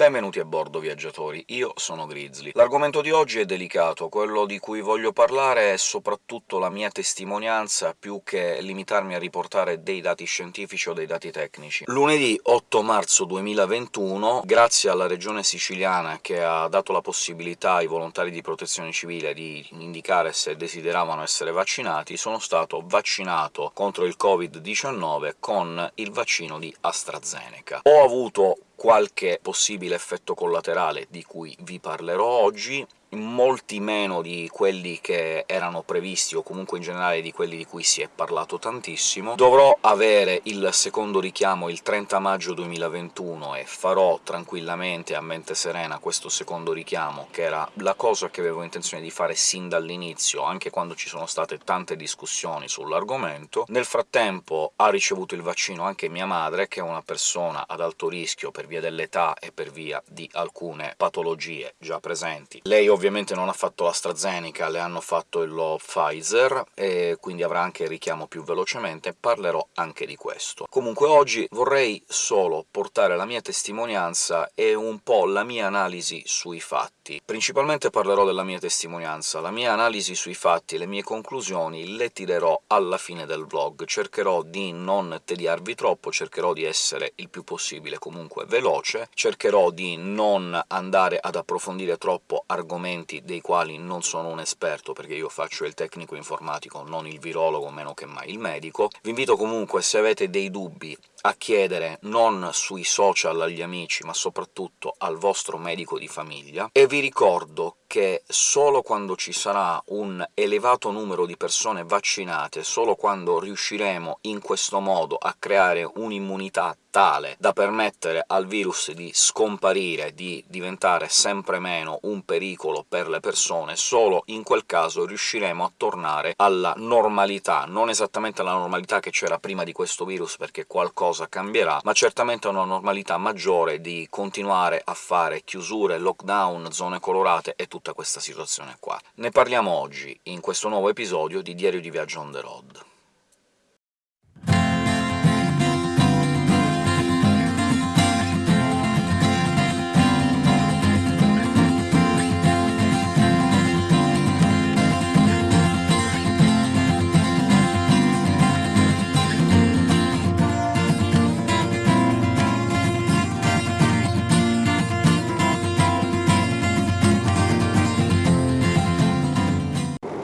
Benvenuti a bordo, viaggiatori. Io sono Grizzly. L'argomento di oggi è delicato, quello di cui voglio parlare è soprattutto la mia testimonianza, più che limitarmi a riportare dei dati scientifici o dei dati tecnici. Lunedì 8 marzo 2021, grazie alla regione siciliana che ha dato la possibilità ai volontari di protezione civile di indicare se desideravano essere vaccinati, sono stato vaccinato contro il Covid-19 con il vaccino di AstraZeneca. Ho avuto qualche possibile effetto collaterale di cui vi parlerò oggi, molti meno di quelli che erano previsti, o comunque in generale di quelli di cui si è parlato tantissimo. Dovrò avere il secondo richiamo il 30 maggio 2021 e farò tranquillamente, a mente serena, questo secondo richiamo, che era la cosa che avevo intenzione di fare sin dall'inizio, anche quando ci sono state tante discussioni sull'argomento. Nel frattempo ha ricevuto il vaccino anche mia madre, che è una persona ad alto rischio per via dell'età e per via di alcune patologie già presenti. Lei ovviamente non ha fatto l'AstraZeneca, le hanno fatto il Pfizer, e quindi avrà anche il richiamo più velocemente, parlerò anche di questo. Comunque oggi vorrei solo portare la mia testimonianza e un po' la mia analisi sui fatti. Principalmente parlerò della mia testimonianza, la mia analisi sui fatti le mie conclusioni le tirerò alla fine del vlog. Cercherò di non tediarvi troppo, cercherò di essere il più possibile comunque veloce, cercherò di non andare ad approfondire troppo argomenti argomenti dei quali non sono un esperto, perché io faccio il tecnico informatico, non il virologo, meno che mai il medico. Vi invito comunque, se avete dei dubbi, a chiedere non sui social agli amici, ma soprattutto al vostro medico di famiglia, e vi ricordo che solo quando ci sarà un elevato numero di persone vaccinate, solo quando riusciremo in questo modo a creare un'immunità tale da permettere al virus di scomparire, di diventare sempre meno un pericolo per le persone, solo in quel caso riusciremo a tornare alla normalità, non esattamente alla normalità che c'era prima di questo virus, perché qualcosa cambierà, ma certamente una normalità maggiore di continuare a fare chiusure, lockdown, zone colorate e tutta questa situazione qua. Ne parliamo oggi, in questo nuovo episodio di Diario di Viaggio on the road.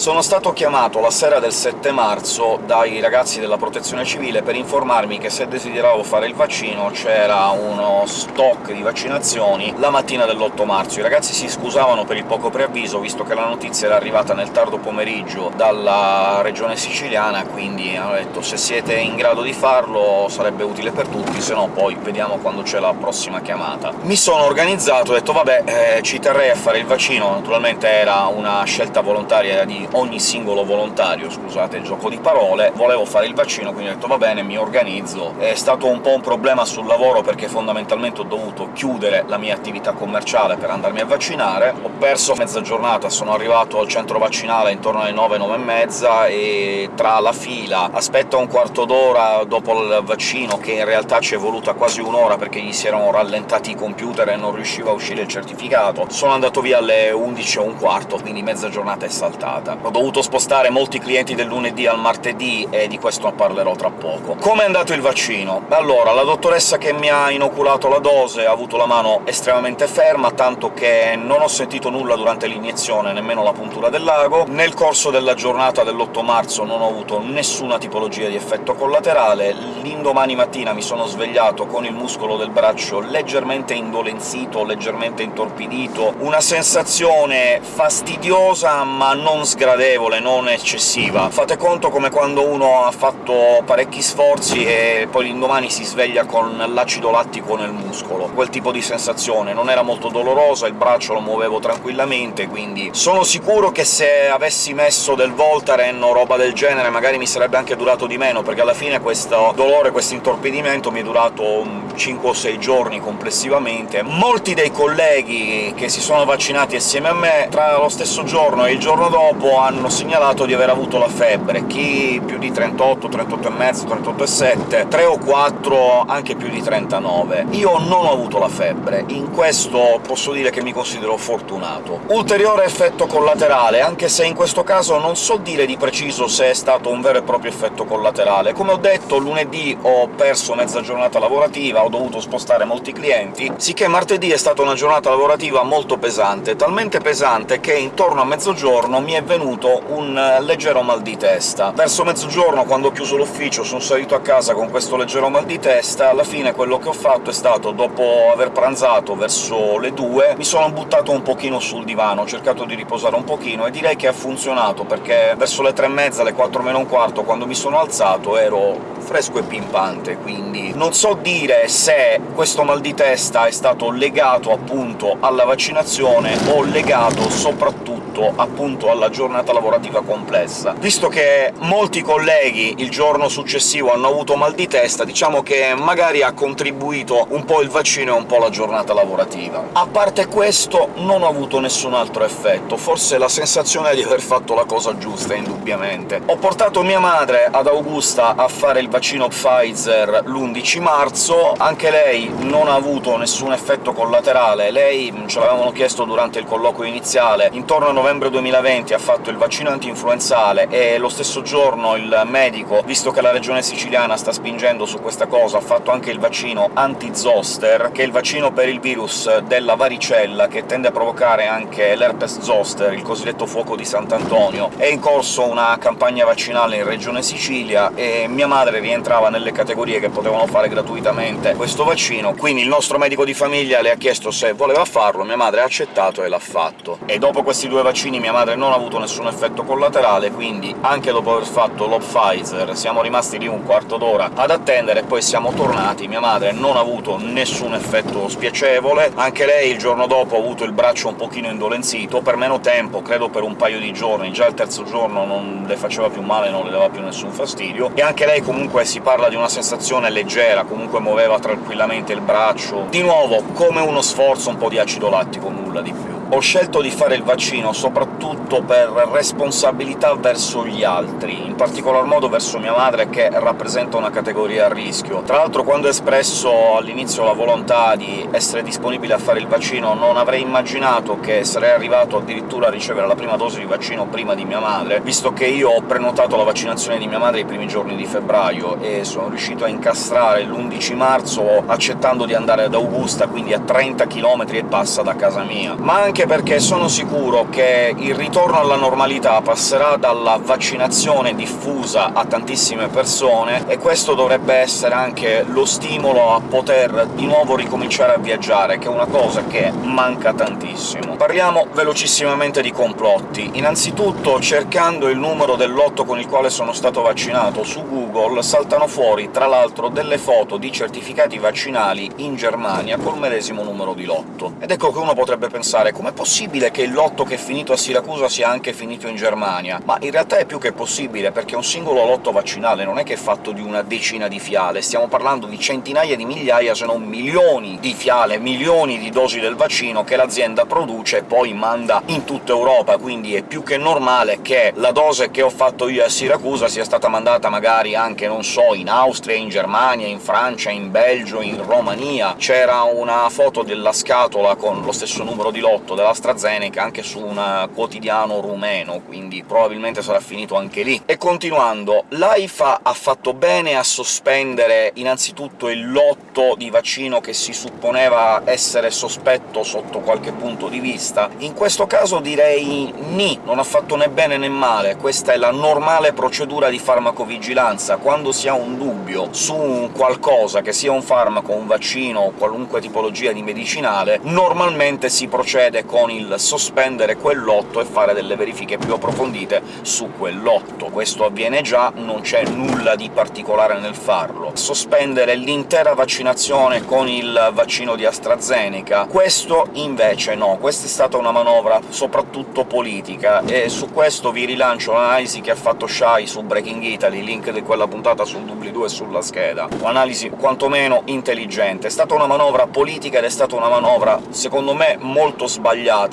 Sono stato chiamato la sera del 7 marzo dai ragazzi della Protezione Civile per informarmi che se desideravo fare il vaccino c'era uno stock di vaccinazioni la mattina dell'8 marzo. I ragazzi si scusavano per il poco preavviso, visto che la notizia era arrivata nel tardo pomeriggio dalla regione siciliana, quindi hanno detto se siete in grado di farlo sarebbe utile per tutti, se no poi vediamo quando c'è la prossima chiamata. Mi sono organizzato, ho detto vabbè, eh, ci terrei a fare il vaccino, naturalmente era una scelta volontaria di ogni singolo volontario, scusate il gioco di parole, volevo fare il vaccino, quindi ho detto «va bene, mi organizzo». È stato un po' un problema sul lavoro, perché fondamentalmente ho dovuto chiudere la mia attività commerciale per andarmi a vaccinare, ho perso mezza giornata, sono arrivato al centro vaccinale intorno alle 9, 9 e mezza, e tra la fila, aspetta un quarto d'ora dopo il vaccino, che in realtà ci è voluta quasi un'ora perché gli si erano rallentati i computer e non riusciva a uscire il certificato, sono andato via alle 11 e un quarto, quindi mezza giornata è saltata ho dovuto spostare molti clienti del lunedì al martedì, e di questo parlerò tra poco. Come è andato il vaccino? Allora, la dottoressa che mi ha inoculato la dose ha avuto la mano estremamente ferma, tanto che non ho sentito nulla durante l'iniezione, nemmeno la puntura del lago. Nel corso della giornata dell'8 marzo non ho avuto nessuna tipologia di effetto collaterale, l'indomani mattina mi sono svegliato con il muscolo del braccio leggermente indolenzito, leggermente intorpidito, una sensazione fastidiosa ma non sgradevole gradevole, non eccessiva. Fate conto come quando uno ha fatto parecchi sforzi e poi l'indomani si sveglia con l'acido lattico nel muscolo. Quel tipo di sensazione. Non era molto dolorosa, il braccio lo muovevo tranquillamente, quindi sono sicuro che se avessi messo del Voltaren o roba del genere magari mi sarebbe anche durato di meno, perché alla fine questo dolore, questo intorpidimento mi è durato 5 o 6 giorni complessivamente. Molti dei colleghi che si sono vaccinati assieme a me, tra lo stesso giorno e il giorno dopo, hanno segnalato di aver avuto la febbre, chi più di 38, 38,5, 38,7, 3 o 4 anche più di 39. Io non ho avuto la febbre, in questo posso dire che mi considero fortunato. Ulteriore effetto collaterale, anche se in questo caso non so dire di preciso se è stato un vero e proprio effetto collaterale. Come ho detto, lunedì ho perso mezza giornata lavorativa, ho dovuto spostare molti clienti, sicché martedì è stata una giornata lavorativa molto pesante, talmente pesante che intorno a mezzogiorno mi è venuto un leggero mal di testa. Verso mezzogiorno, quando ho chiuso l'ufficio, sono salito a casa con questo leggero mal di testa, alla fine quello che ho fatto è stato, dopo aver pranzato verso le 2, mi sono buttato un pochino sul divano, ho cercato di riposare un pochino, e direi che ha funzionato, perché verso le tre e mezza, le 4 meno un quarto, quando mi sono alzato, ero fresco e pimpante, quindi non so dire se questo mal di testa è stato legato appunto alla vaccinazione o legato soprattutto appunto alla giornata lavorativa complessa. Visto che molti colleghi il giorno successivo hanno avuto mal di testa, diciamo che magari ha contribuito un po' il vaccino e un po' la giornata lavorativa. A parte questo non ho avuto nessun altro effetto, forse la sensazione di aver fatto la cosa giusta, indubbiamente. Ho portato mia madre ad Augusta a fare il vaccino Pfizer l'11 marzo, anche lei non ha avuto nessun effetto collaterale, lei, ce l'avevano chiesto durante il colloquio iniziale, intorno a novembre 2020 ha fatto il vaccino anti-influenzale e lo stesso giorno il medico, visto che la regione siciliana sta spingendo su questa cosa, ha fatto anche il vaccino anti-zoster, che è il vaccino per il virus della varicella, che tende a provocare anche l'herpes zoster, il cosiddetto fuoco di Sant'Antonio. È in corso una campagna vaccinale in regione Sicilia, e mia madre rientrava nelle categorie che potevano fare gratuitamente questo vaccino, quindi il nostro medico di famiglia le ha chiesto se voleva farlo, mia madre ha accettato e l'ha fatto. E dopo questi due vaccini mia madre non ha avuto nessun effetto collaterale, quindi anche dopo aver fatto lo Pfizer siamo rimasti lì un quarto d'ora ad attendere, e poi siamo tornati. Mia madre non ha avuto nessun effetto spiacevole, anche lei il giorno dopo ha avuto il braccio un pochino indolenzito, per meno tempo, credo per un paio di giorni, già il terzo giorno non le faceva più male, non le dava più nessun fastidio, e anche lei comunque si parla di una sensazione leggera, comunque muoveva tranquillamente il braccio. Di nuovo, come uno sforzo, un po' di acido lattico, nulla di più. Ho scelto di fare il vaccino soprattutto per responsabilità verso gli altri, in particolar modo verso mia madre, che rappresenta una categoria a rischio. Tra l'altro quando ho espresso all'inizio la volontà di essere disponibile a fare il vaccino non avrei immaginato che sarei arrivato addirittura a ricevere la prima dose di vaccino prima di mia madre, visto che io ho prenotato la vaccinazione di mia madre i primi giorni di febbraio, e sono riuscito a incastrare l'11 marzo accettando di andare ad Augusta, quindi a 30 km e passa da casa mia. Ma anche anche perché sono sicuro che il ritorno alla normalità passerà dalla vaccinazione diffusa a tantissime persone, e questo dovrebbe essere anche lo stimolo a poter di nuovo ricominciare a viaggiare, che è una cosa che manca tantissimo. Parliamo velocissimamente di complotti. Innanzitutto, cercando il numero del lotto con il quale sono stato vaccinato su Google, saltano fuori, tra l'altro, delle foto di certificati vaccinali in Germania col medesimo numero di lotto. Ed ecco che uno potrebbe pensare come com'è possibile che il lotto che è finito a Siracusa sia anche finito in Germania? Ma in realtà è più che possibile, perché un singolo lotto vaccinale non è che è fatto di una decina di fiale, stiamo parlando di centinaia di migliaia, se non milioni di fiale, milioni di dosi del vaccino che l'azienda produce e poi manda in tutta Europa, quindi è più che normale che la dose che ho fatto io a Siracusa sia stata mandata magari anche, non so, in Austria, in Germania, in Francia, in Belgio, in Romania. C'era una foto della scatola con lo stesso numero di lotto dell'AstraZeneca anche su un quotidiano rumeno, quindi probabilmente sarà finito anche lì. E continuando, l'AIFA ha fatto bene a sospendere innanzitutto il lotto di vaccino che si supponeva essere sospetto sotto qualche punto di vista? In questo caso direi ni, non ha fatto né bene né male, questa è la normale procedura di farmacovigilanza. Quando si ha un dubbio su un qualcosa, che sia un farmaco, un vaccino o qualunque tipologia di medicinale, normalmente si procede con il sospendere quel lotto e fare delle verifiche più approfondite su quel lotto. Questo avviene già, non c'è nulla di particolare nel farlo. Sospendere l'intera vaccinazione con il vaccino di AstraZeneca, questo invece no. Questa è stata una manovra soprattutto politica, e su questo vi rilancio l'analisi che ha fatto Shai su Breaking Italy, link di quella puntata sul doobly-doo e sulla scheda. Un'analisi quantomeno intelligente. È stata una manovra politica ed è stata una manovra, secondo me, molto sbagliata,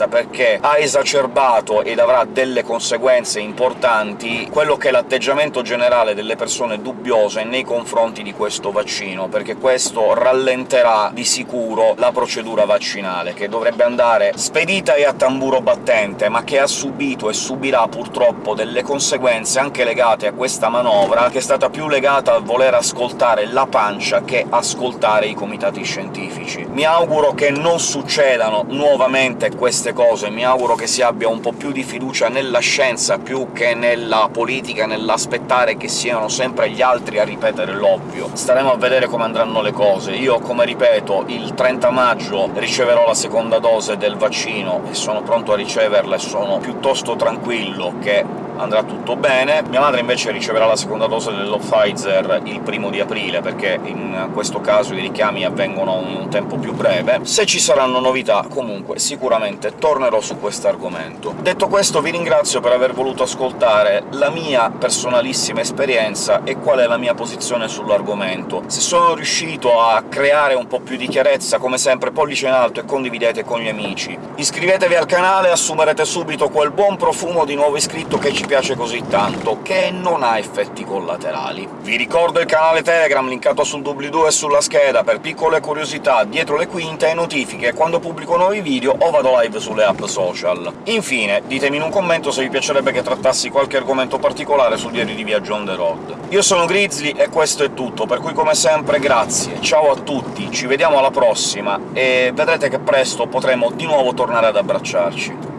perché ha esacerbato ed avrà delle conseguenze importanti quello che è l'atteggiamento generale delle persone dubbiose nei confronti di questo vaccino, perché questo rallenterà di sicuro la procedura vaccinale, che dovrebbe andare spedita e a tamburo battente, ma che ha subito e subirà purtroppo delle conseguenze anche legate a questa manovra, che è stata più legata a voler ascoltare la pancia che ascoltare i comitati scientifici. Mi auguro che non succedano nuovamente queste cose, mi auguro che si abbia un po' più di fiducia nella scienza più che nella politica, nell'aspettare che siano sempre gli altri a ripetere l'ovvio. Staremo a vedere come andranno le cose. Io, come ripeto, il 30 maggio riceverò la seconda dose del vaccino e sono pronto a riceverla e sono piuttosto tranquillo che andrà tutto bene. Mia madre invece riceverà la seconda dose dello Pfizer il primo di aprile, perché in questo caso i richiami avvengono in un tempo più breve. Se ci saranno novità, comunque, sicuramente tornerò su questo argomento. Detto questo, vi ringrazio per aver voluto ascoltare la mia personalissima esperienza e qual è la mia posizione sull'argomento. Se sono riuscito a creare un po' più di chiarezza, come sempre pollice in alto e condividete con gli amici. Iscrivetevi al canale assumerete subito quel buon profumo di nuovo iscritto che ci piace così tanto, che non ha effetti collaterali. Vi ricordo il canale Telegram, linkato sul doobly-doo e sulla scheda, per piccole curiosità dietro le quinte e notifiche quando pubblico nuovi video o vado live sulle app social. Infine, ditemi in un commento se vi piacerebbe che trattassi qualche argomento particolare sul diario di viaggio on the road. Io sono Grizzly e questo è tutto, per cui come sempre grazie, ciao a tutti, ci vediamo alla prossima, e vedrete che presto potremo di nuovo tornare ad abbracciarci.